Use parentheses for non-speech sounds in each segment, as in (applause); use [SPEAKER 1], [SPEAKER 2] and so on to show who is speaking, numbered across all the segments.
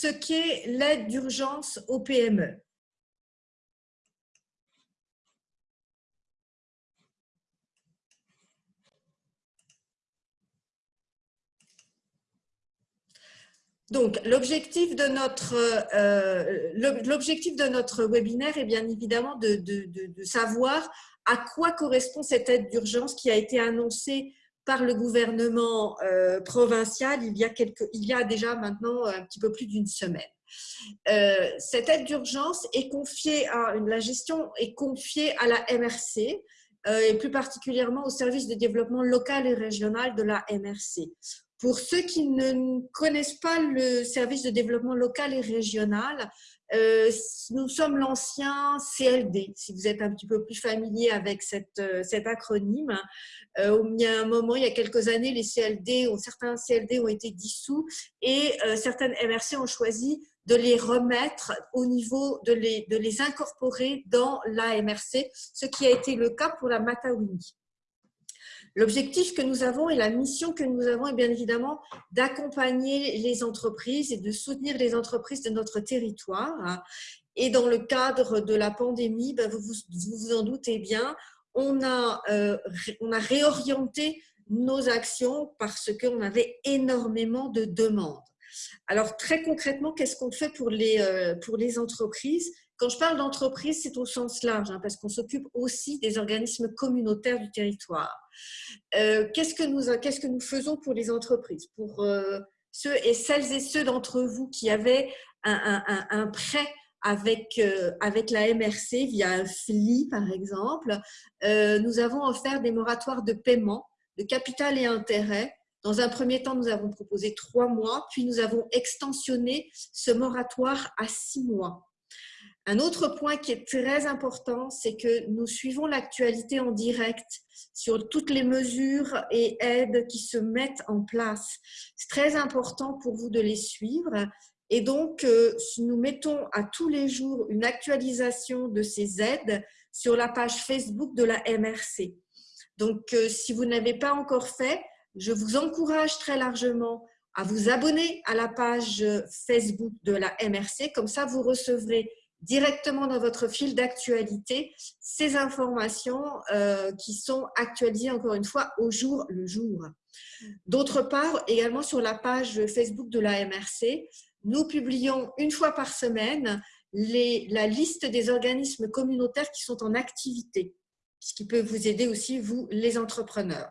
[SPEAKER 1] ce qu'est l'aide d'urgence aux PME. Donc, l'objectif de, notre, euh, webinaire est bien évidemment de, de, savoir à quoi correspond cette aide d'urgence qui a été annoncée par le gouvernement euh, provincial il y, a déjà maintenant un petit peu plus d'une semaine. Euh, cette aide d'urgence est confiée à la gestion est confiée à la MRC et plus particulièrement au service de développement local et régional de la MRC. Pour ceux qui ne connaissent pas le service de développement local et régional, euh, nous sommes l'ancien CLD, si vous êtes un petit peu plus familier avec cette, euh, cet acronyme. Euh, il y a un moment, il y a quelques années, les CLD, certains CLD ont été dissous et certaines MRC ont choisi de les remettre au niveau, de les, de les incorporer dans la MRC, ce qui a été le cas pour la Matawini. L'objectif que nous avons et la mission que nous avons est bien évidemment d'accompagner les entreprises et de soutenir les entreprises de notre territoire. Et dans le cadre de la pandémie, ben, vous, vous, en doutez bien, on a, euh, on a réorienté nos actions parce qu'on avait énormément de demandes. Alors très concrètement, qu'est-ce qu'on fait pour les, euh, pour les entreprises? Quand je parle d'entreprise, c'est au sens large, hein, parce qu'on s'occupe aussi des organismes communautaires du territoire. Euh, qu'est-ce, que nous, faisons pour les entreprises Pour euh, ceux et celles et ceux d'entre vous qui avaient un, prêt avec, euh, avec la MRC via un FLI, par exemple, nous avons offert des moratoires de paiement de capital et intérêt dans un premier temps, nous avons proposé trois mois, puis nous avons extensionné ce moratoire à six mois. Un autre point qui est très important, c'est que nous suivons l'actualité en direct sur toutes les mesures et aides qui se mettent en place. C'est très important pour vous de les suivre. Et donc, euh, nous mettons à tous les jours une actualisation de ces aides sur la page Facebook de la MRC. Donc, euh, si vous n'avez pas encore fait, je vous encourage très largement à vous abonner à la page Facebook de la MRC. Comme ça, vous recevrez directement dans votre fil d'actualité ces informations euh, qui sont actualisées encore une fois au jour le jour. D'autre part, également sur la page Facebook de la MRC, nous publions une fois par semaine la liste des organismes communautaires qui sont en activité, ce qui peut vous aider aussi, vous, les entrepreneurs.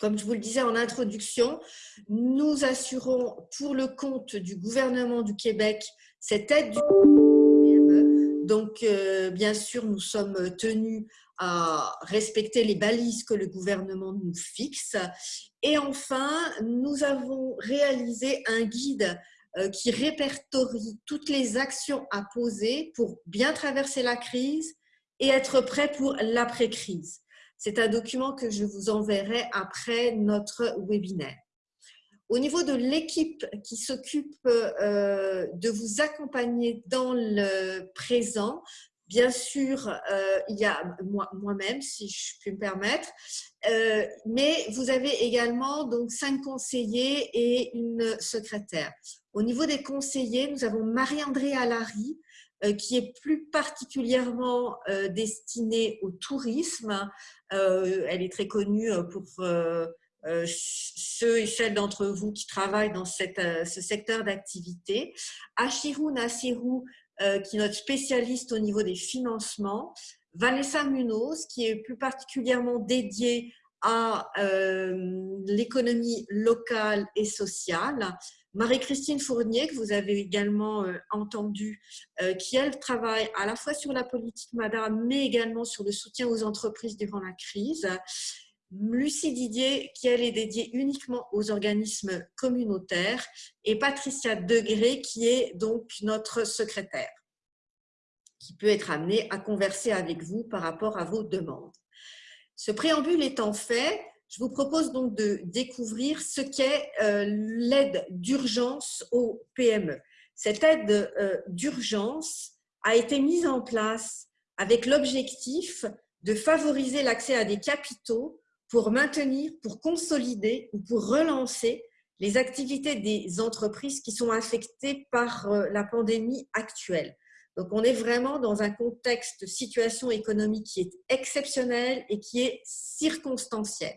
[SPEAKER 1] Comme je vous le disais en introduction, nous assurons pour le compte du gouvernement du Québec cette aide du donc, euh, bien sûr, nous sommes tenus à respecter les balises que le gouvernement nous fixe. Et enfin, nous avons réalisé un guide euh, qui répertorie toutes les actions à poser pour bien traverser la crise et être prêt pour l'après-crise. C'est un document que je vous enverrai après notre webinaire. Au niveau de l'équipe qui s'occupe euh, de vous accompagner dans le présent, bien sûr, euh, il y a moi-même, si je puis me permettre, euh, mais vous avez également donc cinq conseillers et une secrétaire. Au niveau des conseillers, nous avons Marie-André Alary, qui est plus particulièrement destinée au tourisme. elle est très connue pour euh, ceux et celles d'entre vous qui travaillent dans euh, ce secteur d'activité. Achirou Nassirou, euh, qui est notre spécialiste au niveau des financements. Vanessa Munoz, qui est plus particulièrement dédiée à l'économie locale et sociale. Marie-Christine Fournier, que vous avez également entendu, qui elle travaille à la fois sur la politique madame, mais également sur le soutien aux entreprises durant la crise. Lucie Didier, qui est dédiée uniquement aux organismes communautaires, et Patricia Degré, qui est donc notre secrétaire, qui peut être amenée à converser avec vous par rapport à vos demandes. Ce préambule étant fait, je vous propose donc de découvrir ce qu'est euh, l'aide d'urgence aux PME. Cette aide euh, d'urgence a été mise en place avec l'objectif de favoriser l'accès à des capitaux pour maintenir, pour consolider ou pour relancer les activités des entreprises qui sont affectées par la pandémie actuelle. Donc, on est vraiment dans un contexte de situation économique qui est exceptionnel et qui est circonstanciel.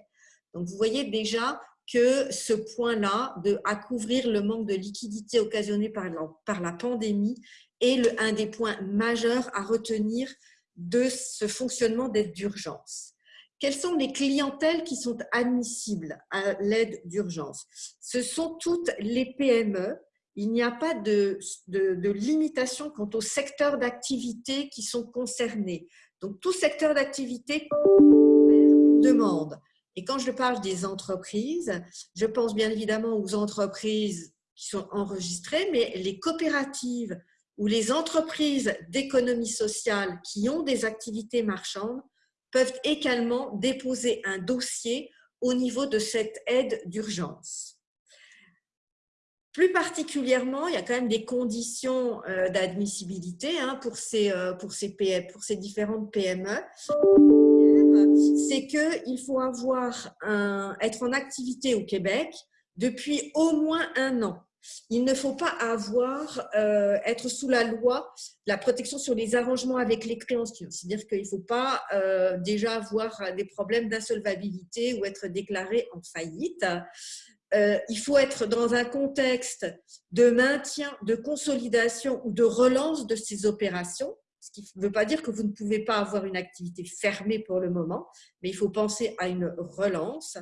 [SPEAKER 1] Donc, vous voyez déjà que ce point-là, de à couvrir le manque de liquidité occasionné par la, pandémie, est un des points majeurs à retenir de ce fonctionnement d'aide d'urgence. Quelles sont les clientèles qui sont admissibles à l'aide d'urgence? Ce sont toutes les PME. Il n'y a pas de, de, de limitation quant au secteur d'activité qui sont concernés. Donc, tout secteur d'activité demande. Et quand je parle des entreprises, je pense bien évidemment aux entreprises qui sont enregistrées, mais les coopératives ou les entreprises d'économie sociale qui ont des activités marchandes peuvent également déposer un dossier au niveau de cette aide d'urgence. Plus particulièrement, il y a quand même des conditions euh, d'admissibilité hein, pour, ces, euh, pour, ces différentes PME c'est qu'il faut avoir être en activité au Québec depuis au moins un an. Il ne faut pas avoir, euh, être sous la loi la protection sur les arrangements avec les créanciers. C'est-à-dire qu'il ne faut pas euh, déjà avoir des problèmes d'insolvabilité ou être déclaré en faillite. Euh, il faut être dans un contexte de maintien, de consolidation ou de relance de ces opérations ce qui ne veut pas dire que vous ne pouvez pas avoir une activité fermée pour le moment, mais il faut penser à une relance.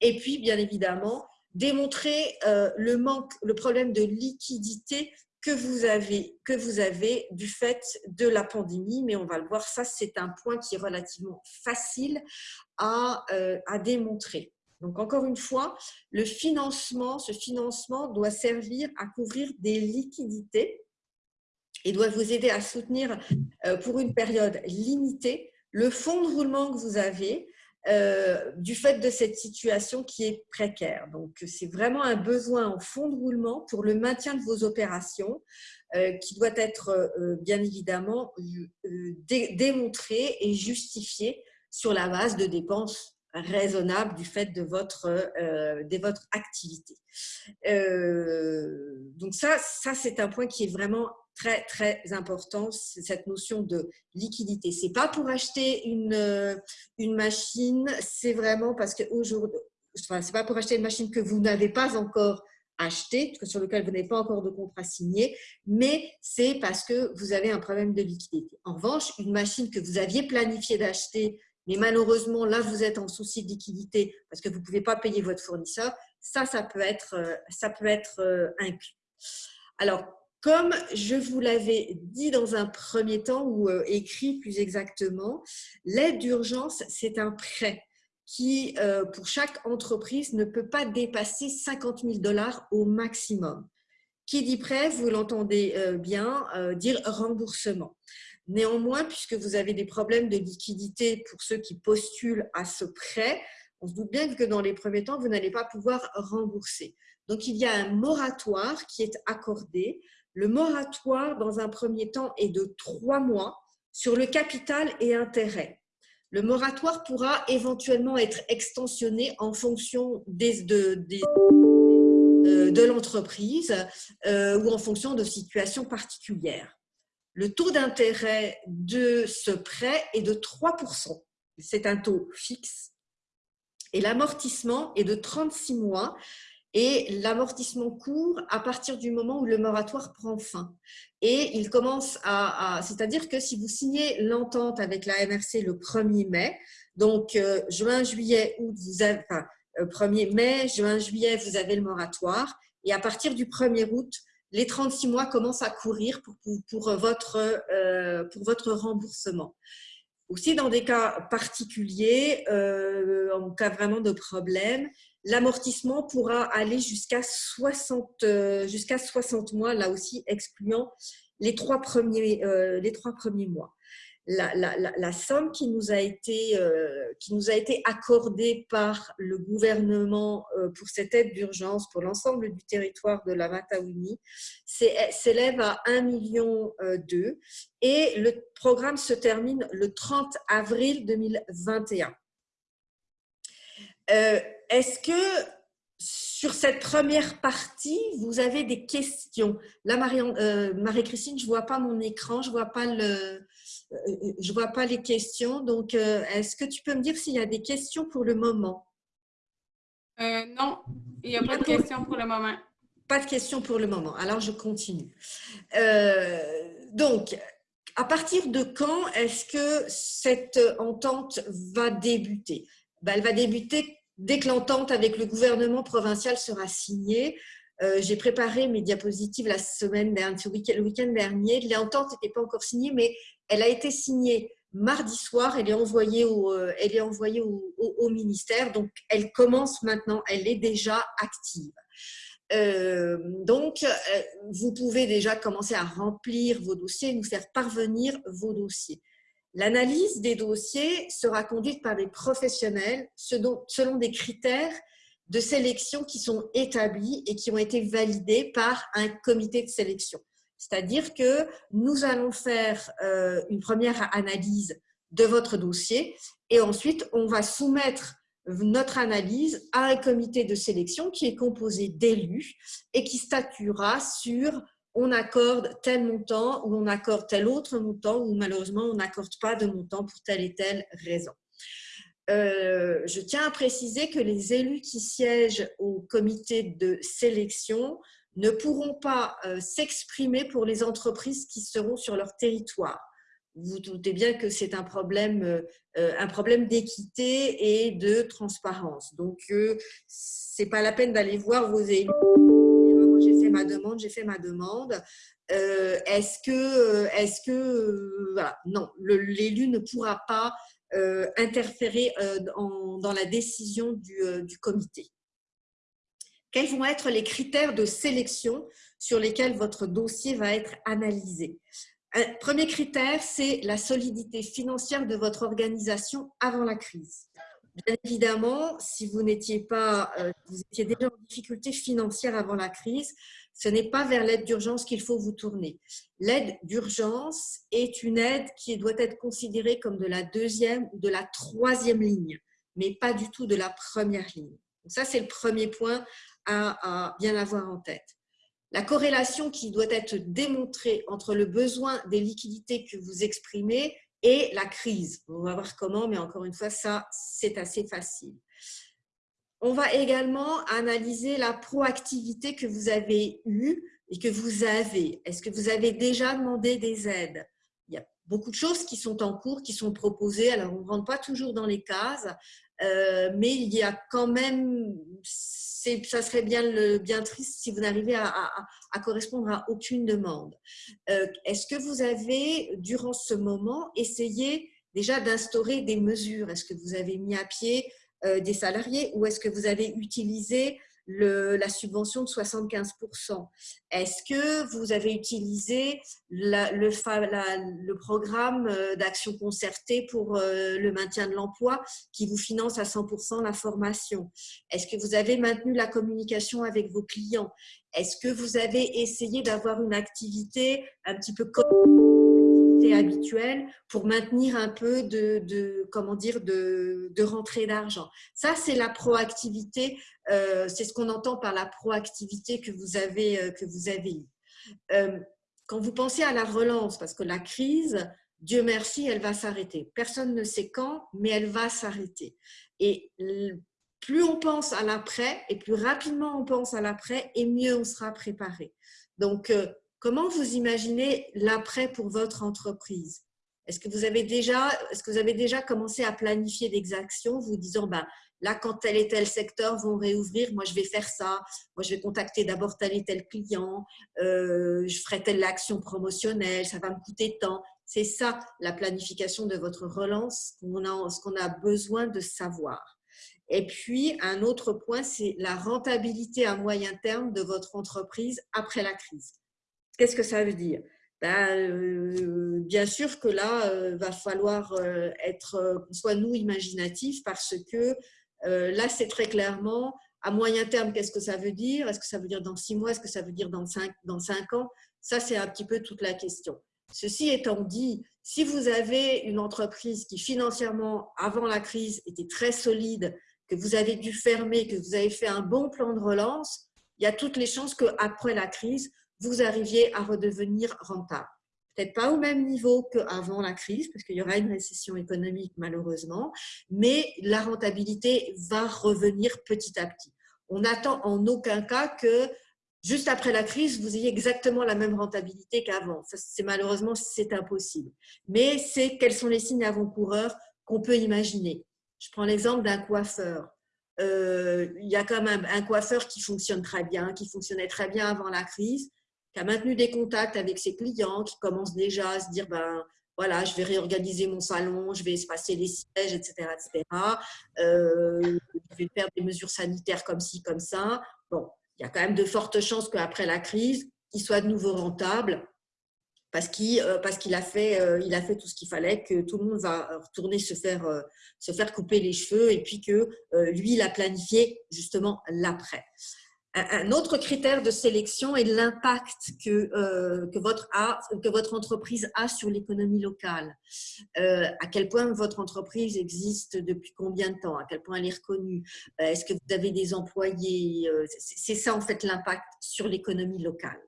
[SPEAKER 1] Et puis, bien évidemment, démontrer euh, le manque, le problème de liquidité que vous avez, du fait de la pandémie, mais on va le voir, ça c'est un point qui est relativement facile à, euh, démontrer. Donc encore une fois, le financement, ce financement doit servir à couvrir des liquidités et doit vous aider à soutenir euh, pour une période limitée le fonds de roulement que vous avez euh, du fait de cette situation qui est précaire. Donc, c'est vraiment un besoin en fonds de roulement pour le maintien de vos opérations euh, qui doit être bien évidemment démontré et justifié sur la base de dépenses raisonnables du fait de votre, de votre activité. donc ça, ça c'est un point qui est vraiment très, très important, cette notion de liquidité. C'est pas pour acheter une, euh, une machine, c'est vraiment parce que aujourd'hui, enfin, c'est pas pour acheter une machine que vous n'avez pas encore acheté, sur lequel vous n'avez pas encore de contrat signé, mais c'est parce que vous avez un problème de liquidité. En revanche, une machine que vous aviez planifié d'acheter, mais malheureusement, là, vous êtes en souci de liquidité parce que vous ne pouvez pas payer votre fournisseur, ça, ça peut être, euh, ça peut être euh, inclus. Alors, comme je vous l'avais dit dans un premier temps, ou euh, écrit plus exactement, l'aide d'urgence, c'est un prêt qui, euh, pour chaque entreprise, ne peut pas dépasser 50 000 dollars au maximum. Qui dit prêt, vous l'entendez euh, bien, dire remboursement. Néanmoins, puisque vous avez des problèmes de liquidité pour ceux qui postulent à ce prêt, on se doute bien que dans les premiers temps, vous n'allez pas pouvoir rembourser. Donc, il y a un moratoire qui est accordé le moratoire, dans un premier temps, est de trois mois sur le capital et intérêt. Le moratoire pourra éventuellement être extensionné en fonction euh, de l'entreprise euh, ou en fonction de situations particulières. Le taux d'intérêt de ce prêt est de 3%. C'est un taux fixe. Et l'amortissement est de 36 mois et l'amortissement court à partir du moment où le moratoire prend fin. Et il commence à, c'est-à-dire que si vous signez l'entente avec la MRC le 1er mai, donc euh, juin, juillet, août, vous avez, enfin, 1er euh, mai, juin, juillet, vous avez le moratoire. Et à partir du 1er août, les 36 mois commencent à courir pour, euh, pour votre remboursement. Aussi, dans des cas particuliers, en cas vraiment de problème, l'amortissement pourra aller jusqu'à 60, euh, jusqu'à 60 mois, là aussi excluant les trois premiers, euh, les trois premiers mois. La, somme qui nous, a été, euh, qui nous a été accordée par le gouvernement pour cette aide d'urgence pour l'ensemble du territoire de la Matawini s'élève à 1,2 million et le programme se termine le 30 avril 2021. Euh, est-ce que sur cette première partie, vous avez des questions? Là, euh, Marie-Christine, je ne vois pas mon écran, je ne vois, pas le, je vois pas les questions. Donc, est-ce que tu peux me dire s'il y a des questions pour le moment?
[SPEAKER 2] Non, il n'y a pas de questions pour le moment.
[SPEAKER 1] Pas de questions pour le moment. Alors, je continue. donc, à partir de quand est-ce que cette entente va débuter? Ben, Elle va débuter dès que l'entente avec le gouvernement provincial sera signée. Euh, j'ai préparé mes diapositives la semaine dernière, le week-end dernier. L'entente n'était pas encore signée, mais elle a été signée mardi soir. Elle est envoyée au, euh, ministère. Donc, elle commence maintenant. Elle est déjà active. Euh, donc, vous pouvez déjà commencer à remplir vos dossiers et nous faire parvenir vos dossiers. L'analyse des dossiers sera conduite par des professionnels selon des critères de sélection qui sont établis et qui ont été validés par un comité de sélection. C'est-à-dire que nous allons faire euh, une première analyse de votre dossier et ensuite on va soumettre notre analyse à un comité de sélection qui est composé d'élus et qui statuera sur on accorde tel montant ou on accorde tel autre montant ou malheureusement on n'accorde pas de montant pour telle et telle raison. Euh, je tiens à préciser que les élus qui siègent au comité de sélection ne pourront pas euh, s'exprimer pour les entreprises qui seront sur leur territoire vous doutez bien que c'est un problème, euh, problème d'équité et de transparence. Donc, c'est pas la peine d'aller voir vos élus. J'ai fait ma demande, j'ai fait ma demande. Est-ce que, est-ce que, non, l'élu ne pourra pas interférer dans la décision du, du comité. Quels vont être les critères de sélection sur lesquels votre dossier va être analysé? Premier critère, c'est la solidité financière de votre organisation avant la crise. Bien évidemment, si vous n'étiez pas, euh, vous étiez déjà en difficulté financière avant la crise, ce n'est pas vers l'aide d'urgence qu'il faut vous tourner. L'aide d'urgence est une aide qui doit être considérée comme de la deuxième ou de la troisième ligne, mais pas du tout de la première ligne. Donc ça, c'est le premier point à bien avoir en tête la corrélation qui doit être démontrée entre le besoin des liquidités que vous exprimez et la crise. On va voir comment, mais encore une fois, ça, c'est assez facile. On va également analyser la proactivité que vous avez eue et que vous avez. Est-ce que vous avez déjà demandé des aides? Il y a beaucoup de choses qui sont en cours, qui sont proposées. Alors, on ne rentre pas toujours dans les cases, euh, mais il y a quand même ça serait bien, bien triste si vous n'arrivez à, correspondre à aucune demande. Euh, est-ce que vous avez, durant ce moment, essayé déjà d'instaurer des mesures? Est-ce que vous avez mis à pied des salariés ou est-ce que vous avez utilisé la subvention de 75%. Est-ce que vous avez utilisé le, le, programme euh, d'action concertée pour euh, le maintien de l'emploi qui vous finance à 100% la formation? Est-ce que vous avez maintenu la communication avec vos clients? Est-ce que vous avez essayé d'avoir une activité un petit peu comme habituelle pour maintenir un peu de, comment dire de, de rentrée d'argent. Ça, c'est la proactivité. Euh, c'est ce qu'on entend par la proactivité que vous avez euh, que vous avez eue. Euh, quand vous pensez à la relance, parce que la crise, Dieu merci, elle va s'arrêter. Personne ne sait quand, mais elle va s'arrêter. Et plus on pense à l'après et plus rapidement on pense à l'après et mieux on sera préparé. Donc, Comment vous imaginez l'après pour votre entreprise? Est-ce que, vous avez déjà, commencé à planifier des actions, vous disant, ben, là, quand tel et tel secteur vont réouvrir, moi, je vais faire ça, moi, je vais contacter d'abord tel et tel client, euh, je ferai telle action promotionnelle, ça va me coûter tant. C'est ça, la planification de votre relance, ce qu'on a besoin de savoir. Et puis, un autre point, c'est la rentabilité à moyen terme de votre entreprise après la crise. Qu'est-ce que ça veut dire? Ben, euh, Bien sûr que là, euh, va falloir euh, être, soit nous, imaginatifs parce que là, c'est très clairement à moyen terme, qu'est-ce que ça veut dire? Est-ce que ça veut dire dans six mois? Est-ce que ça veut dire dans cinq, dans cinq ans? Ça, c'est un petit peu toute la question. Ceci étant dit, si vous avez une entreprise qui financièrement, avant la crise, était très solide, que vous avez dû fermer, que vous avez fait un bon plan de relance, il y a toutes les chances qu'après la crise, vous arriviez à redevenir rentable. Peut-être pas au même niveau qu'avant la crise, parce qu'il y aura une récession économique malheureusement, mais la rentabilité va revenir petit à petit. On n'attend en aucun cas que juste après la crise, vous ayez exactement la même rentabilité qu'avant. C'est malheureusement c'est impossible. Mais c'est quels sont les signes avant-coureurs qu'on peut imaginer. Je prends l'exemple d'un coiffeur. Euh, il y a quand même un coiffeur qui fonctionne très bien, qui fonctionnait très bien avant la crise, qui a maintenu des contacts avec ses clients, qui commence déjà à se dire ben voilà, je vais réorganiser mon salon, je vais espacer les sièges, etc. etc. Euh, je vais faire des mesures sanitaires comme ci, comme ça. Bon, il y a quand même de fortes chances qu'après la crise, il soit de nouveau rentable parce qu'il euh, a fait euh, a fait tout ce qu'il fallait que tout le monde va retourner se faire se faire couper les cheveux et puis que lui il a planifié justement l'après. Un autre critère de sélection est l'impact que, que, votre, entreprise a sur l'économie locale. à quel point votre entreprise existe depuis combien de temps? À quel point elle est reconnue? Est-ce que vous avez des employés? C'est ça en fait l'impact sur l'économie locale.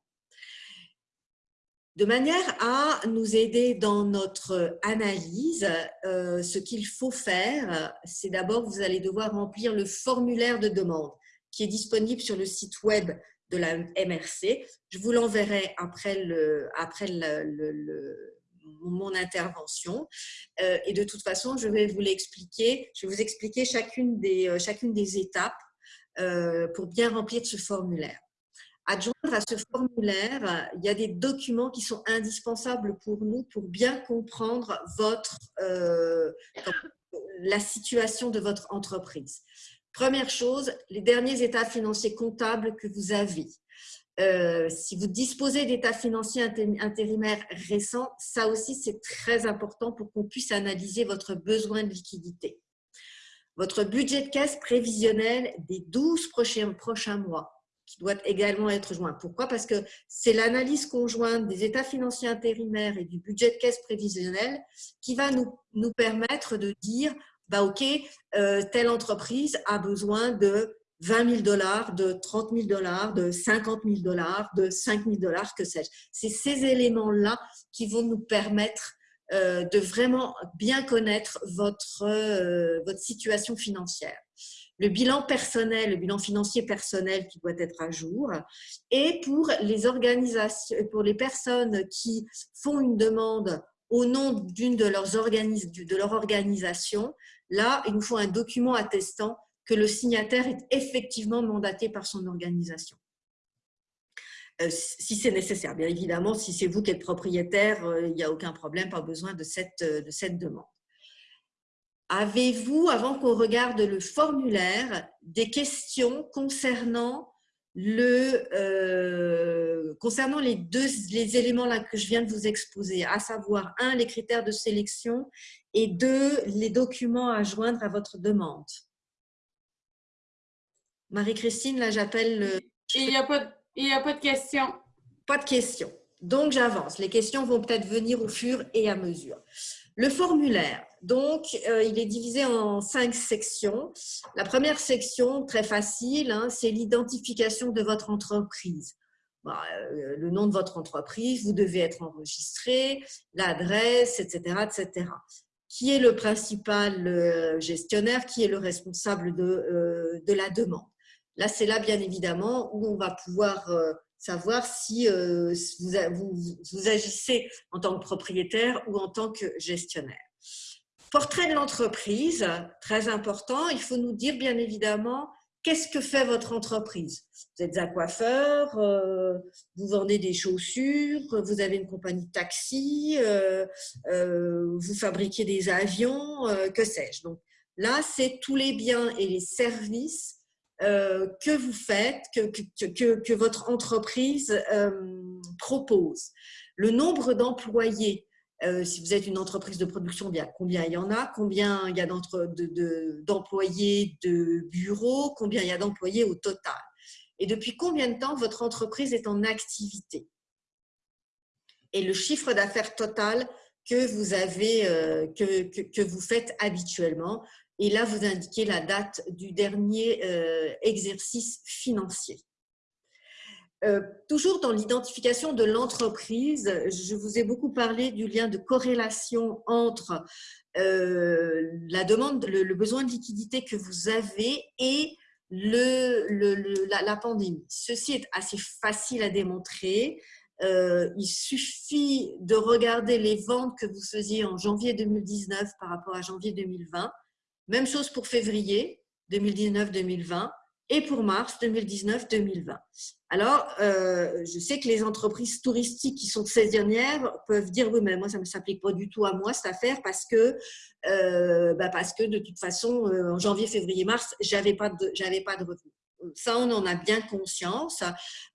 [SPEAKER 1] De manière à nous aider dans notre analyse, euh, ce qu'il faut faire, c'est d'abord, vous allez devoir remplir le formulaire de demande qui est disponible sur le site web de la MRC. Je vous l'enverrai après, le, après mon intervention. Euh, et de toute façon, je vais vous l'expliquer. Je vais vous expliquer chacune des, euh, chacune des étapes pour bien remplir ce formulaire. Adjoindre à ce formulaire, il y a des documents qui sont indispensables pour nous pour bien comprendre votre, euh, la situation de votre entreprise. Première chose, les derniers états financiers comptables que vous avez. Euh, si vous disposez d'états financiers intérimaires récents, ça aussi c'est très important pour qu'on puisse analyser votre besoin de liquidité. Votre budget de caisse prévisionnel des 12 prochains, mois qui doit également être joint. Pourquoi? Parce que c'est l'analyse conjointe des états financiers intérimaires et du budget de caisse prévisionnel qui va nous permettre de dire, bah, OK, euh, telle entreprise a besoin de 20 000 dollars, de 30 000 dollars, de 50 000 dollars, de 5 000 dollars, que sais-je. C'est ces éléments-là qui vont nous permettre euh, de vraiment bien connaître votre, euh, votre situation financière le bilan personnel, le bilan financier personnel qui doit être à jour. Et pour les organisations, pour les personnes qui font une demande au nom d'une de leurs de leur organisation, là, il nous faut un document attestant que le signataire est effectivement mandaté par son organisation. Euh, si c'est nécessaire, bien évidemment, si c'est vous qui êtes propriétaire, euh, il n'y a aucun problème, pas besoin cette, de cette demande. Avez-vous, avant qu'on regarde le formulaire, des questions concernant, le, euh, concernant les deux les éléments là que je viens de vous exposer, à savoir, un, les critères de sélection et deux, les documents à joindre à votre demande Marie-Christine, là j'appelle…
[SPEAKER 2] Il n'y a, pas de, a pas de questions.
[SPEAKER 1] Pas de questions. Donc j'avance. Les questions vont peut-être venir au fur et à mesure. Le formulaire, donc, euh, il est divisé en cinq sections. La première section, très facile, hein, c'est l'identification de votre entreprise. Bah, euh, le nom de votre entreprise, vous devez être enregistré, l'adresse, etc., etc. Qui est le principal euh, gestionnaire Qui est le responsable de, la demande? Là, c'est là, bien évidemment, où on va pouvoir savoir si vous agissez en tant que propriétaire ou en tant que gestionnaire. Portrait de l'entreprise, très important. Il faut nous dire bien évidemment qu'est-ce que fait votre entreprise? Vous êtes un coiffeur, euh, vous vendez des chaussures, vous avez une compagnie de taxi, euh, euh, vous fabriquez des avions, que sais-je. Donc là, c'est tous les biens et les services que vous faites, que, que, que votre entreprise propose. Le nombre d'employés euh, si vous êtes une entreprise de production, bien combien il y en a, combien il y a d'employés de, bureaux, combien il y a d'employés au total? Et depuis combien de temps votre entreprise est en activité? Et le chiffre d'affaires total que vous avez, euh, que, que, vous faites habituellement. Et là, vous indiquez la date du dernier exercice financier. Toujours dans l'identification de l'entreprise, je vous ai beaucoup parlé du lien de corrélation entre la demande, le, besoin de liquidité que vous avez et la, pandémie. Ceci est assez facile à démontrer. Euh, il suffit de regarder les ventes que vous faisiez en janvier 2019 par rapport à janvier 2020. Même chose pour février 2019-2020 et pour mars 2019-2020. Alors, euh, je sais que les entreprises touristiques qui sont saisonnières peuvent dire « oui, mais moi, ça ne s'applique pas du tout à moi, cette affaire, parce que, euh, bah, de toute façon, euh, en janvier, février, mars, je n'avais pas, pas de revenus. » ça, on en a bien conscience.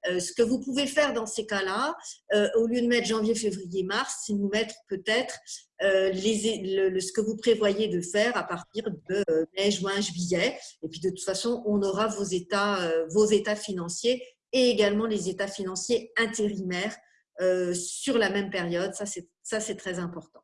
[SPEAKER 1] Euh, ce que vous pouvez faire dans ces cas-là, euh, au lieu de mettre janvier, février, mars, c'est nous mettre peut-être euh, ce que vous prévoyez de faire à partir de mai, juin, juillet. Et puis, de toute façon, on aura vos états, vos états financiers et également les états financiers intérimaires sur la même période. Ça, c'est très important.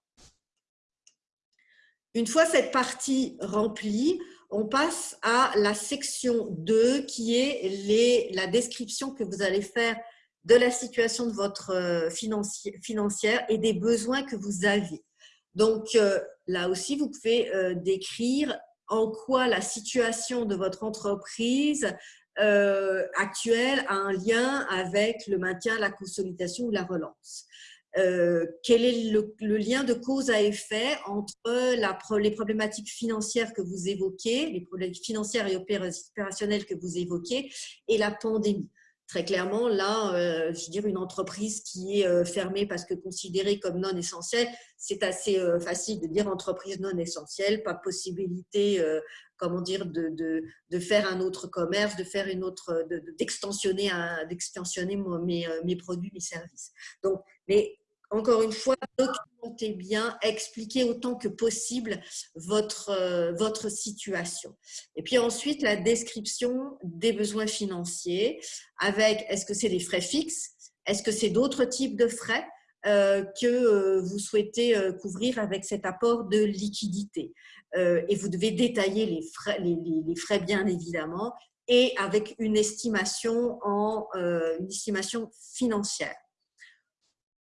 [SPEAKER 1] Une fois cette partie remplie, on passe à la section 2 qui est la description que vous allez faire de la situation de votre euh, financière et des besoins que vous avez. Donc euh, là aussi, vous pouvez euh, décrire en quoi la situation de votre entreprise actuelle a un lien avec le maintien, la consolidation ou la relance. Euh, quel est le, lien de cause à effet entre les problématiques financières que vous évoquez, les problématiques financières et opérationnelles que vous évoquez, et la pandémie Très clairement, là, euh, je dire, une entreprise qui est euh, fermée parce que considérée comme non essentielle, c'est assez facile de dire entreprise non essentielle, pas possibilité, comment dire, de, faire un autre commerce, de faire une autre, d'extensionner d'extensionner mes, mes produits, mes services. Donc, mais encore une fois, documentez bien, expliquez autant que possible votre, euh, votre situation. Et puis ensuite, la description des besoins financiers avec est-ce que c'est des frais fixes, est-ce que c'est d'autres types de frais euh, que euh, vous souhaitez couvrir avec cet apport de liquidité? et vous devez détailler les frais, les, frais bien évidemment, et avec une estimation, en, une estimation financière.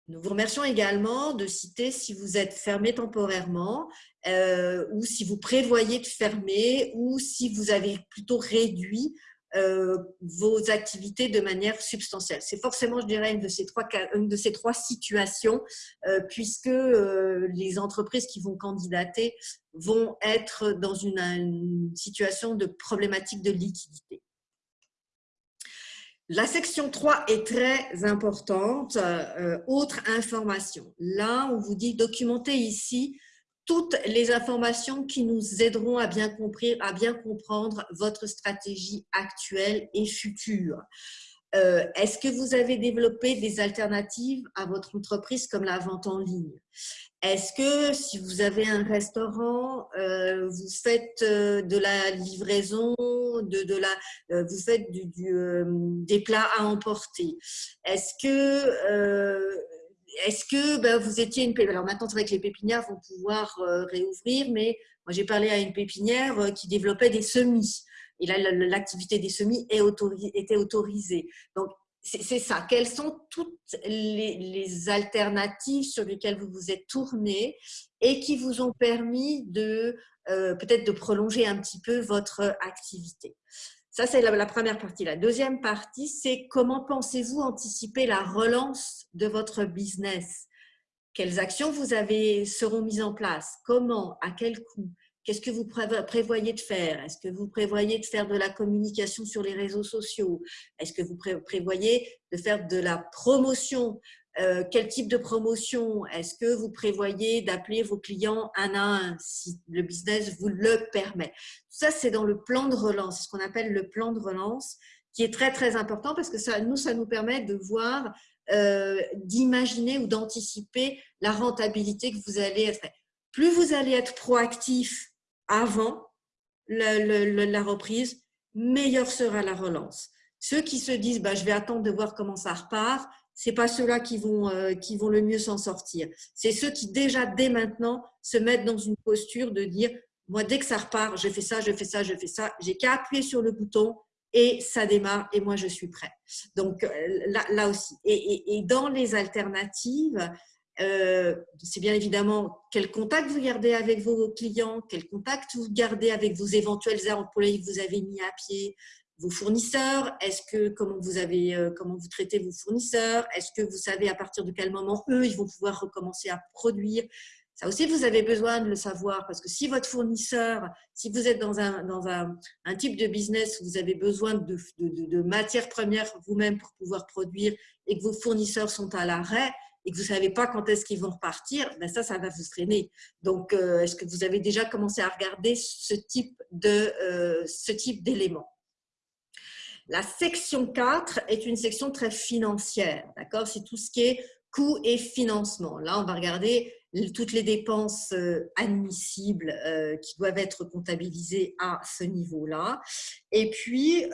[SPEAKER 1] Nous vous remercions également de citer si vous êtes fermé temporairement euh, ou si vous prévoyez de fermer ou si vous avez plutôt réduit euh, vos activités de manière substantielle. C'est forcément, je dirais, une de ces trois, situations euh, puisque les entreprises qui vont candidater vont être dans une situation de problématique de liquidité. La section 3 est très importante. Euh, autre information. Là, on vous dit documenter ici toutes les informations qui nous aideront à bien, à bien comprendre votre stratégie actuelle et future. Euh, est-ce que vous avez développé des alternatives à votre entreprise comme la vente en ligne? Est-ce que si vous avez un restaurant, euh, vous faites euh, de la livraison, de, la, vous faites des plats à emporter? Est-ce que est-ce que ben, vous étiez une pépinière? Alors maintenant, c'est vrai que les pépinières vont pouvoir réouvrir, mais moi j'ai parlé à une pépinière qui développait des semis. Et là, l'activité des semis était autorisée. Donc, c'est ça. Quelles sont toutes les, alternatives sur lesquelles vous vous êtes tourné et qui vous ont permis de euh, peut-être de prolonger un petit peu votre activité? Ça, c'est la, première partie. La deuxième partie, c'est comment pensez-vous anticiper la relance de votre business? Quelles actions vous avez seront mises en place? Comment? À quel coût? Qu'est-ce que vous prévoyez de faire? Est-ce que vous prévoyez de faire de la communication sur les réseaux sociaux? Est-ce que vous prévoyez de faire de la promotion? Euh, Quel type de promotion? Est-ce que vous prévoyez d'appeler vos clients un à un si le business vous le permet? Tout ça, c'est dans le plan de relance, ce qu'on appelle le plan de relance, qui est très, très important parce que ça nous, ça nous permet de voir, euh, d'imaginer ou d'anticiper la rentabilité que vous allez être. Plus vous allez être proactif avant la, reprise, meilleure sera la relance. Ceux qui se disent bah, « je vais attendre de voir comment ça repart », ce pas ceux-là qui, vont, euh, qui vont le mieux s'en sortir. C'est ceux qui déjà, dès maintenant, se mettent dans une posture de dire Moi, dès que ça repart, je fais ça, je fais ça, je fais ça. J'ai qu'à appuyer sur le bouton et ça démarre et moi, je suis prêt. Donc, euh, là, aussi. Et, dans les alternatives, euh, c'est bien évidemment quel contact vous gardez avec vos clients, quel contact vous gardez avec vos éventuels employés que vous avez mis à pied, vos fournisseurs, est-ce que comment vous avez euh, comment vous traitez vos fournisseurs, est-ce que vous savez à partir de quel moment eux ils vont pouvoir recommencer à produire? Ça aussi, vous avez besoin de le savoir parce que si votre fournisseur, si vous êtes dans un, dans un, type de business où vous avez besoin de, de, de matières premières vous-même pour pouvoir produire et que vos fournisseurs sont à l'arrêt, et que vous ne savez pas quand est-ce qu'ils vont repartir, ben ça, ça va vous freiner. Donc, euh, est-ce que vous avez déjà commencé à regarder ce type euh, d'éléments La section 4 est une section très financière, d'accord? C'est tout ce qui est coûts et financement. Là, on va regarder toutes les dépenses euh, admissibles qui doivent être comptabilisées à ce niveau-là. Et puis,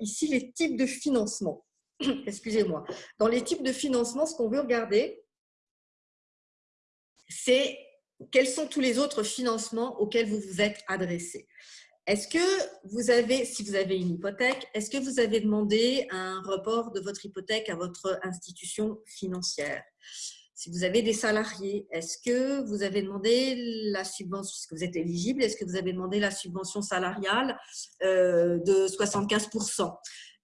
[SPEAKER 1] ici, les types de financement. (coughs) excusez-moi, dans les types de financement, ce qu'on veut regarder, c'est quels sont tous les autres financements auxquels vous vous êtes adressé. Est-ce que vous avez, si vous avez une hypothèque, est-ce que vous avez demandé un report de votre hypothèque à votre institution financière? Si vous avez des salariés, est-ce que vous avez demandé la subvention, est-ce que vous êtes éligible, est-ce que vous avez demandé la subvention salariale euh, de 75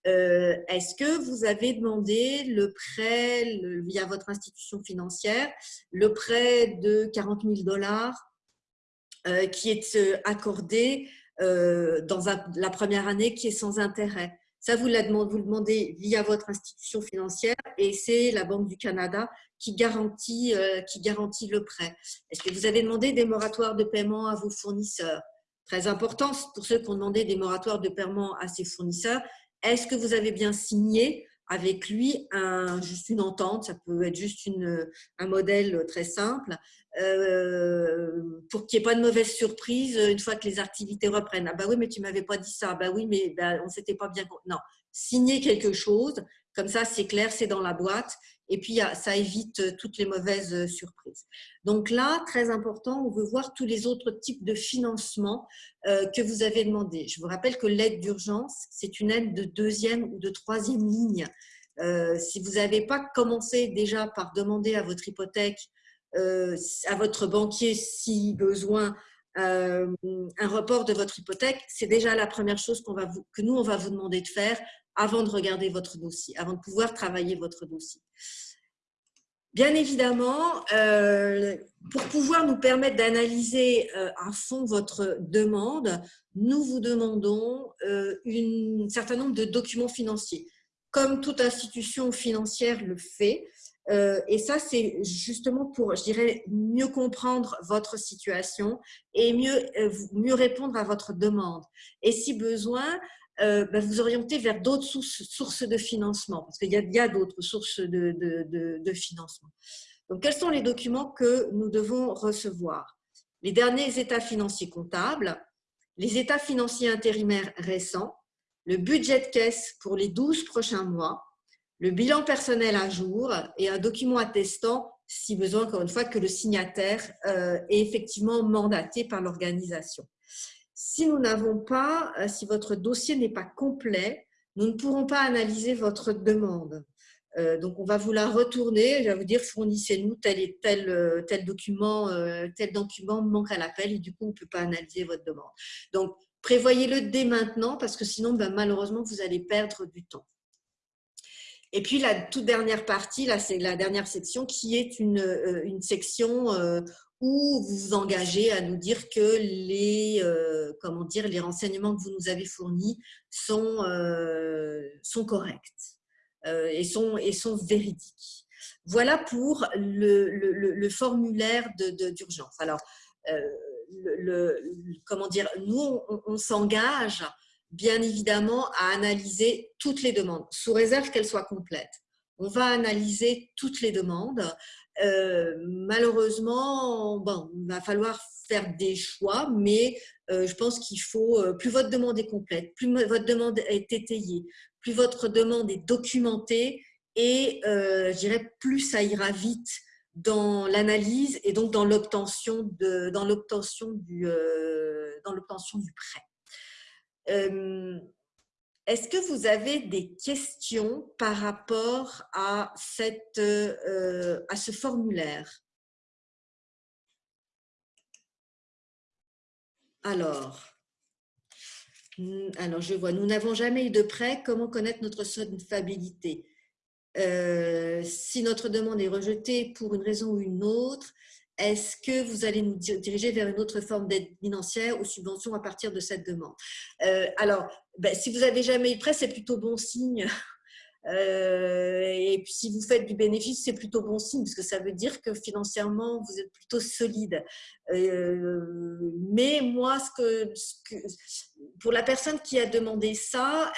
[SPEAKER 1] euh, est-ce que vous avez demandé le prêt via votre institution financière, le prêt de 40 000 dollars euh, qui est euh, accordé dans la première année qui est sans intérêt? Ça, vous, le demandez via votre institution financière et c'est la Banque du Canada qui garantit, qui garantit le prêt. Est-ce que vous avez demandé des moratoires de paiement à vos fournisseurs? Très important pour ceux qui ont demandé des moratoires de paiement à ses fournisseurs, est-ce que vous avez bien signé avec lui un, juste une entente, ça peut être juste un modèle très simple, euh, pour qu'il n'y ait pas de mauvaise surprise une fois que les activités reprennent? Ah bah oui, mais tu m'avais pas dit ça. Bah oui, mais bah, on s'était pas bien. Non, signer quelque chose, comme ça c'est clair, c'est dans la boîte et puis ça évite euh, toutes les mauvaises euh, surprises. Donc là, très important, on veut voir tous les autres types de financement euh, que vous avez demandé. Je vous rappelle que l'aide d'urgence, c'est une aide de deuxième ou de troisième ligne. si vous n'avez pas commencé déjà par demander à votre hypothèque, à votre banquier si besoin, un report de votre hypothèque, c'est déjà la première chose que nous, on va vous demander de faire avant de regarder votre dossier, avant de pouvoir travailler votre dossier. Bien évidemment, euh, pour pouvoir nous permettre d'analyser euh, à fond votre demande, nous vous demandons euh, un certain nombre de documents financiers, comme toute institution financière le fait. et ça, c'est justement pour, je dirais, mieux comprendre votre situation et mieux, mieux répondre à votre demande. Et si besoin, euh, bah, vous orienter vers d'autres sources, de financement, parce qu'il y a, d'autres sources de, financement. Donc, quels sont les documents que nous devons recevoir? Les derniers états financiers comptables, les états financiers intérimaires récents, le budget de caisse pour les 12 prochains mois, le bilan personnel à jour et un document attestant, si besoin, encore une fois, que le signataire euh, est effectivement mandaté par l'organisation. Si nous n'avons pas, euh, si votre dossier n'est pas complet, nous ne pourrons pas analyser votre demande. Euh, donc, on va vous la retourner. Je vais vous dire, fournissez-nous tel et tel, euh, tel document, tel document manque à l'appel et du coup, on ne peut pas analyser votre demande. Donc, prévoyez-le dès maintenant parce que sinon, ben, malheureusement, vous allez perdre du temps. Et puis, la toute dernière partie, là, c'est la dernière section qui est une, une section où vous vous engagez à nous dire que les, euh, comment dire, les renseignements que vous nous avez fournis sont, euh, sont corrects euh, et, sont, et sont véridiques. Voilà pour le, le, formulaire d'urgence. De, Alors, le, comment dire, nous, on s'engage bien évidemment à analyser toutes les demandes, sous réserve qu'elles soient complètes. On va analyser toutes les demandes euh, malheureusement, bon, il va falloir faire des choix, mais euh, je pense qu'il faut, euh, plus votre demande est complète, plus votre demande est étayée, plus votre demande est documentée et je dirais plus ça ira vite dans l'analyse et donc dans l'obtention du, dans l'obtention du prêt. Est-ce que vous avez des questions par rapport à, euh, ce formulaire? Alors, alors, je vois, nous n'avons jamais eu de prêt. Comment connaître notre solvabilité? Euh, Si notre demande est rejetée pour une raison ou une autre, est-ce que vous allez nous diriger vers une autre forme d'aide financière ou subvention à partir de cette demande? Euh, Alors, ben, si vous n'avez jamais eu de prêt, c'est plutôt bon signe (laughs) euh, et puis, si vous faites du bénéfice, c'est plutôt bon signe, parce que ça veut dire que financièrement, vous êtes plutôt solide. Euh, mais moi, ce que, pour la personne qui a demandé ça,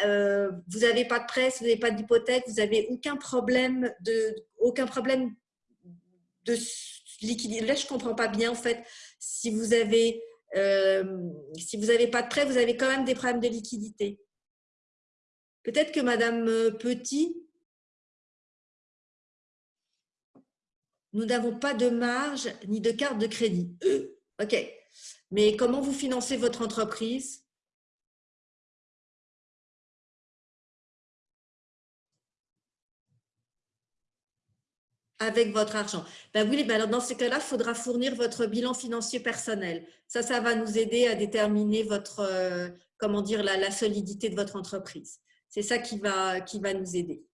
[SPEAKER 1] vous n'avez pas de presse, vous n'avez pas d'hypothèque, vous n'avez aucun problème de, aucun problème de Là, je ne comprends pas bien, en fait, si vous avez, si vous n'avez pas de prêt, vous avez quand même des problèmes de liquidité. Peut-être que Madame euh, Petit, nous n'avons pas de marge ni de carte de crédit. Euh, ok. Mais comment vous financez votre entreprise? Avec votre argent. Ben oui, ben alors dans ce cas-là, il faudra fournir votre bilan financier personnel. Ça, ça va nous aider à déterminer votre, euh, comment dire, la solidité de votre entreprise. C'est ça qui va, qui va nous aider.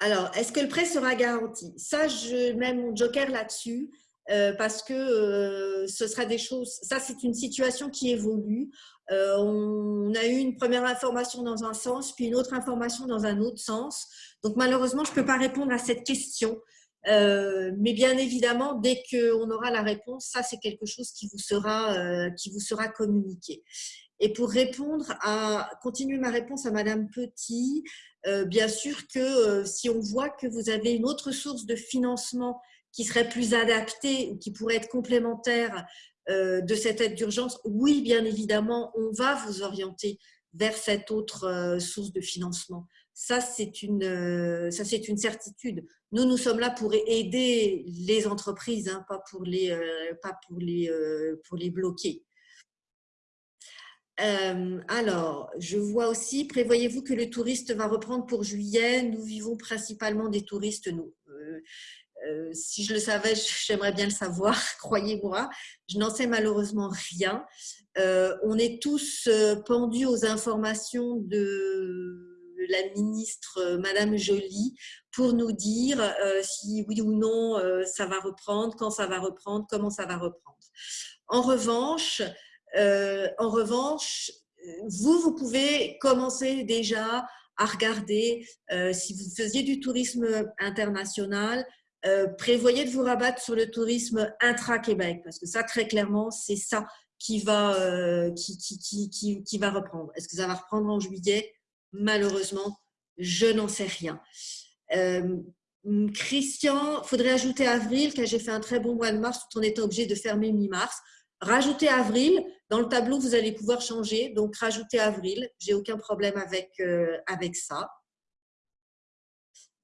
[SPEAKER 1] Alors, est-ce que le prêt sera garanti? Ça, je mets mon joker là-dessus euh, parce que euh, ce sera des choses… Ça, c'est une situation qui évolue. Euh, on a eu une première information dans un sens, puis une autre information dans un autre sens. Donc, malheureusement, je ne peux pas répondre à cette question. mais bien évidemment, dès qu'on aura la réponse, ça, c'est quelque chose qui vous sera, qui vous sera communiqué. Et pour répondre à, continuer ma réponse à Madame Petit, euh, bien sûr que euh, si on voit que vous avez une autre source de financement qui serait plus adaptée ou qui pourrait être complémentaire euh, de cette aide d'urgence, oui, bien évidemment, on va vous orienter vers cette autre source de financement. Ça, c'est une, ça, c'est une certitude. Nous, nous sommes là pour aider les entreprises, hein, pas pour les, bloquer. Euh, alors, je vois aussi, prévoyez-vous que le touriste va reprendre pour juillet? Nous vivons principalement des touristes, nous. Euh, euh, si je le savais, j'aimerais bien le savoir, (laughs) croyez-moi. Je n'en sais malheureusement rien. on est tous pendus aux informations de la ministre Madame Joly pour nous dire si oui ou non ça va reprendre, quand ça va reprendre, comment ça va reprendre. En revanche, euh, en revanche, vous, vous pouvez commencer déjà à regarder, euh, si vous faisiez du tourisme international, euh, prévoyez de vous rabattre sur le tourisme intra-Québec, parce que ça, très clairement, c'est ça qui va, qui, qui, va reprendre. Est-ce que ça va reprendre en juillet? Malheureusement, je n'en sais rien. Christian, faudrait ajouter avril, car j'ai fait un très bon mois de mars tout en étant obligé de fermer mi-mars. Rajoutez avril. Dans le tableau, vous allez pouvoir changer. Donc, rajoutez avril. J'ai aucun problème avec, euh, avec ça.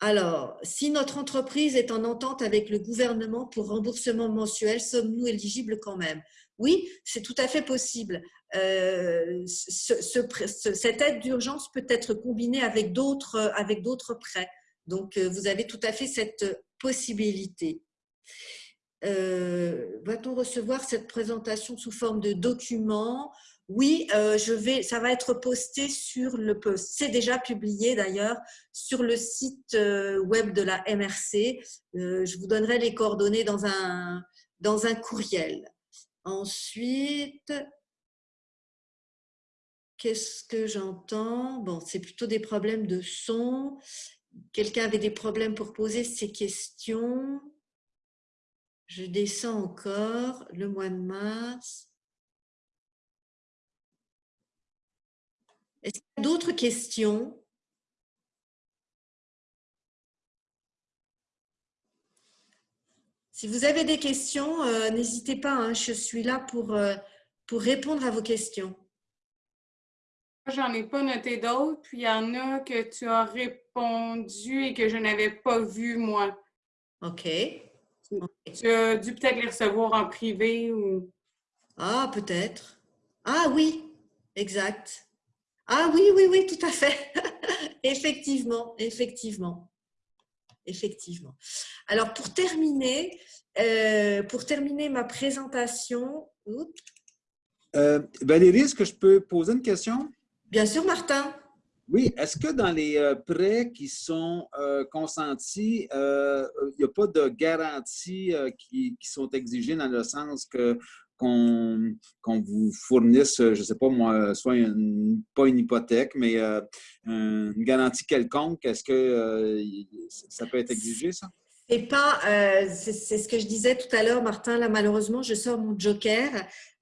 [SPEAKER 1] Alors, si notre entreprise est en entente avec le gouvernement pour remboursement mensuel, sommes-nous éligibles quand même? Oui, c'est tout à fait possible. Euh, cette aide d'urgence peut être combinée avec d'autres prêts. Donc, euh, vous avez tout à fait cette possibilité. Euh, va-t-on recevoir cette présentation sous forme de document Oui, euh, ça va être posté sur le post. C'est déjà publié d'ailleurs sur le site euh, web de la MRC. je vous donnerai les coordonnées dans un, dans un courriel. Ensuite, qu'est-ce que j'entends? Bon, c'est plutôt des problèmes de son. Quelqu'un avait des problèmes pour poser ses questions. Je descends encore le mois de mars. Est-ce qu'il y a d'autres questions? Si vous avez des questions, euh, n'hésitez pas, hein, je suis là pour, euh, pour répondre à vos questions.
[SPEAKER 2] J'en ai pas noté d'autres, puis il y en a que tu as répondu et que je n'avais pas vu moi.
[SPEAKER 1] OK.
[SPEAKER 2] Tu as dû peut-être les recevoir en privé ou...
[SPEAKER 1] Ah, peut-être. Ah oui, exact. Ah oui, oui, oui, tout à fait. (laughs) effectivement, effectivement. Effectivement. Alors, pour terminer, euh, pour terminer ma présentation...
[SPEAKER 3] Euh, Valérie, est-ce que je peux poser une question?
[SPEAKER 1] Bien sûr, Martin.
[SPEAKER 3] Oui, est-ce que dans les euh, prêts qui sont euh, consentis, il n'y a pas de garanties qui, sont exigées dans le sens que qu'on vous fournisse, je ne sais pas moi, soit une, pas une hypothèque, mais une garantie quelconque, est-ce que ça peut être exigé, ça?
[SPEAKER 1] C'est pas, c'est ce que je disais tout à l'heure, Martin. Là, malheureusement, je sors mon joker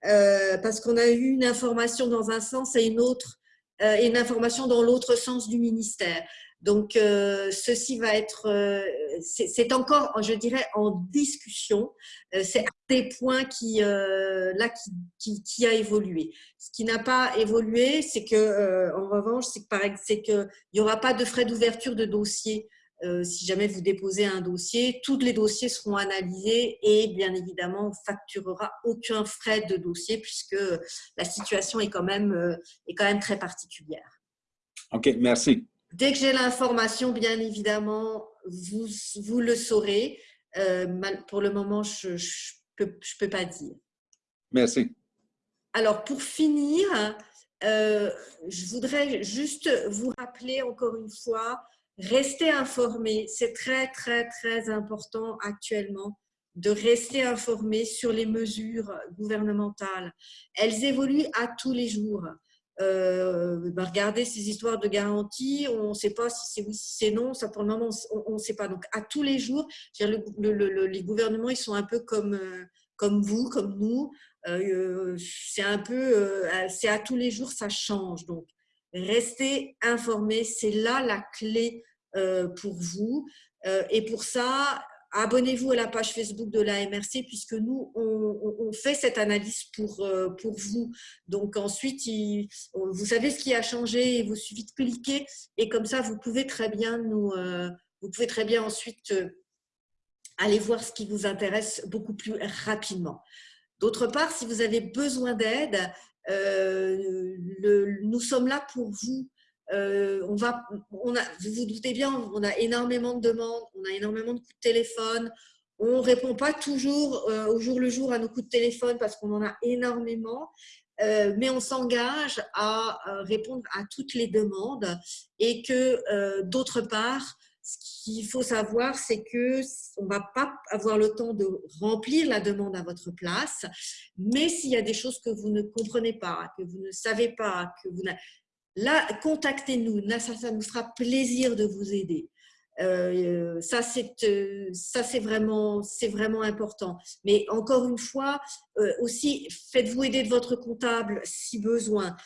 [SPEAKER 1] parce qu'on a eu une information dans un sens et une autre euh, et une information dans l'autre sens du ministère. Donc, euh, ceci va être, euh, c'est encore, je dirais, en discussion. c'est un des points qui, là, qui, qui, a évolué. Ce qui n'a pas évolué, c'est que, en revanche, c'est qu'il n'y aura pas de frais d'ouverture de dossier euh, si jamais vous déposez un dossier, tous les dossiers seront analysés et bien évidemment, on facturera aucun frais de dossier puisque la situation est quand même, euh, est quand même très particulière.
[SPEAKER 3] OK, merci.
[SPEAKER 1] Dès que j'ai l'information, bien évidemment, vous, vous le saurez. Euh, pour le moment, je ne peux, je peux pas dire.
[SPEAKER 3] Merci.
[SPEAKER 1] Alors, pour finir, je voudrais juste vous rappeler encore une fois Restez informés, c'est très, très, très important actuellement de rester informés sur les mesures gouvernementales. Elles évoluent à tous les jours. Euh, bah, regardez ces histoires de garantie, on ne sait pas si c'est oui, si c'est non, ça pour le moment on ne sait pas. Donc à tous les jours, les gouvernements ils sont un peu comme, euh, comme vous, comme nous. Euh, c'est un peu, c'est à tous les jours ça change. Donc Restez informés, c'est là la clé euh, pour vous. Euh, et pour ça, abonnez-vous à la page Facebook de la MRC puisque nous, on, fait cette analyse pour, euh, vous. Donc ensuite, vous savez ce qui a changé, il vous suffit de cliquer et comme ça, vous pouvez très bien nous, vous pouvez très bien ensuite aller voir ce qui vous intéresse beaucoup plus rapidement. D'autre part, si vous avez besoin d'aide, euh, nous sommes là pour vous. Euh, on va, a, vous vous doutez bien, on a énormément de demandes, on a énormément de coups de téléphone. On ne répond pas toujours euh, au jour le jour à nos coups de téléphone parce qu'on en a énormément. mais on s'engage à répondre à toutes les demandes et que d'autre part, ce qu'il faut savoir, c'est que on va pas avoir le temps de remplir la demande à votre place, mais s'il y a des choses que vous ne comprenez pas, que vous ne savez pas, que vous là, contactez-nous. Ça, nous fera plaisir de vous aider. Euh, ça, c'est euh, c'est vraiment, important. Mais encore une fois, euh, aussi, faites-vous aider de votre comptable si besoin.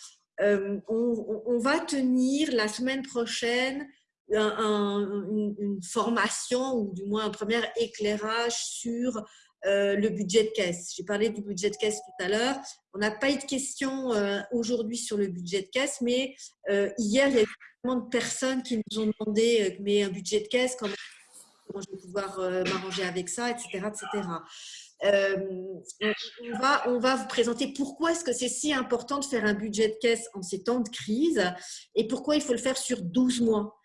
[SPEAKER 1] on, va tenir la semaine prochaine une, formation ou du moins un premier éclairage sur euh, le budget de caisse. J'ai parlé du budget de caisse tout à l'heure. On n'a pas eu de questions euh, aujourd'hui sur le budget de caisse, mais euh, hier, il y a eu tellement de personnes qui nous ont demandé mais un budget de caisse, comment, je vais pouvoir m'arranger avec ça, etc. etc. on, va, on va vous présenter pourquoi est-ce que c'est si important de faire un budget de caisse en ces temps de crise et pourquoi il faut le faire sur 12 mois.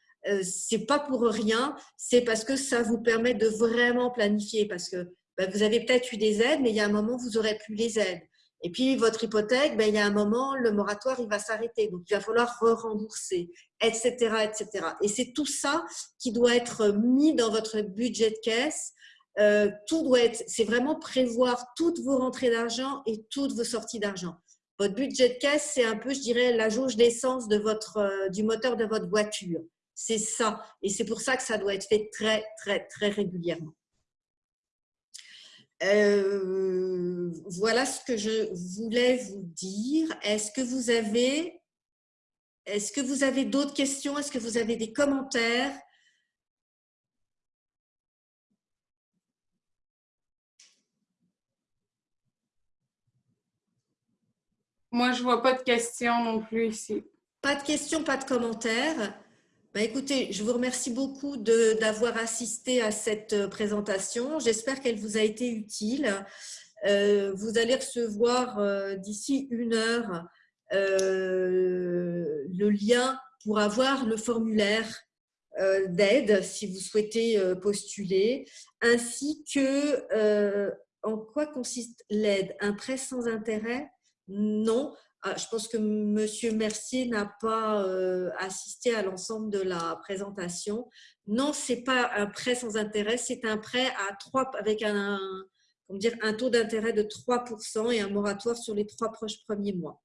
[SPEAKER 1] C'est pas pour rien, c'est parce que ça vous permet de vraiment planifier. Parce que ben, vous avez peut-être eu des aides, mais il y a un moment, vous aurez plus les aides. Et puis, votre hypothèque, ben, il y a un moment, le moratoire, il va s'arrêter. Donc, il va falloir re-rembourser, etc., etc. Et c'est tout ça qui doit être mis dans votre budget de caisse. Euh, tout doit être, c'est vraiment prévoir toutes vos rentrées d'argent et toutes vos sorties d'argent. Votre budget de caisse, c'est un peu, je dirais, la jauge d'essence de votre, euh, du moteur de votre voiture. C'est ça. Et c'est pour ça que ça doit être fait très, très, très régulièrement. Euh, voilà ce que je voulais vous dire. Est-ce que vous avez, est-ce que vous avez d'autres questions? Est-ce que vous avez des commentaires?
[SPEAKER 2] Moi, je vois pas de questions non plus ici.
[SPEAKER 1] Pas de questions, pas de commentaires. Ben, écoutez, je vous remercie beaucoup d'avoir assisté à cette présentation. J'espère qu'elle vous a été utile. Euh, vous allez recevoir euh, d'ici une heure euh, le lien pour avoir le formulaire d'aide si vous souhaitez postuler, ainsi que en quoi consiste l'aide? Un prêt sans intérêt? Non. Ah, je pense que Monsieur Mercier n'a pas assisté à l'ensemble de la présentation. Non, c'est pas un prêt sans intérêt, c'est un prêt à trois avec un, dire, un taux d'intérêt de 3% et un moratoire sur les trois proches premiers mois.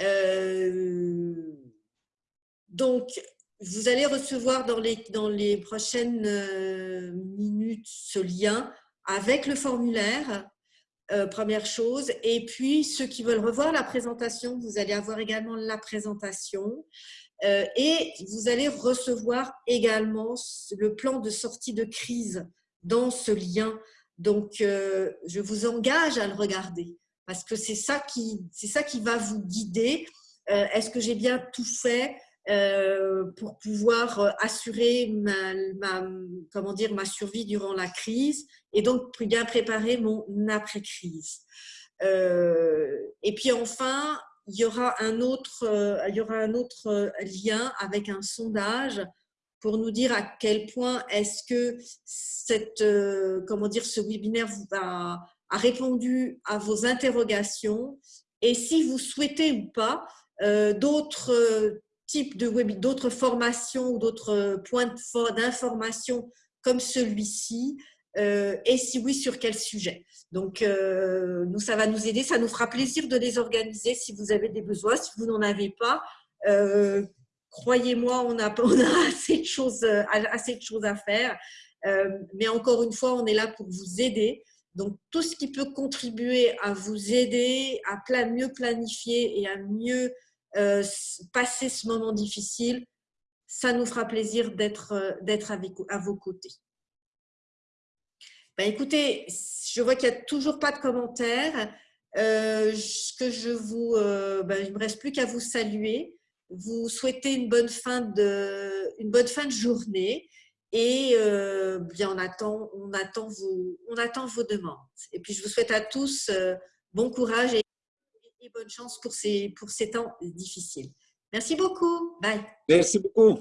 [SPEAKER 1] Euh, donc, vous allez recevoir dans les, dans les prochaines euh, minutes ce lien avec le formulaire, euh, première chose. Et puis, ceux qui veulent revoir la présentation, vous allez avoir également la présentation. et vous allez recevoir également le plan de sortie de crise dans ce lien donc, euh, je vous engage à le regarder parce que c'est ça ça qui va vous guider. Euh, est-ce que j'ai bien tout fait? Euh, pour pouvoir assurer ma, comment dire, ma survie durant la crise et donc bien préparer mon après-crise. et puis enfin, il y aura un autre, il y aura un autre lien avec un sondage pour nous dire à quel point est-ce que cette, euh, comment dire, ce webinaire a, répondu à vos interrogations et si vous souhaitez ou pas euh, d'autres euh, d'autres formations ou d'autres points d'information comme celui-ci et si oui, sur quel sujet. Donc, nous, ça va nous aider, ça nous fera plaisir de les organiser si vous avez des besoins. Si vous n'en avez pas, croyez-moi, (laughs) on a, assez, de choses, euh, assez de choses à faire. Euh, mais encore une fois, on est là pour vous aider. Donc, tout ce qui peut contribuer à vous aider à mieux planifier et à mieux euh, passer ce moment difficile, ça nous fera plaisir d'être à vos côtés. Ben, écoutez, je vois qu'il n'y a toujours pas de commentaires. ce que je vous, ben, il ne me reste plus qu'à vous saluer vous souhaitez une bonne fin de, une bonne fin de journée et euh, bien on attend, on, attend vos, on attend vos demandes. Et puis je vous souhaite à tous euh, bon courage bonne chance pour ces, pour ces temps difficiles. Merci beaucoup. Bye.
[SPEAKER 3] Merci beaucoup.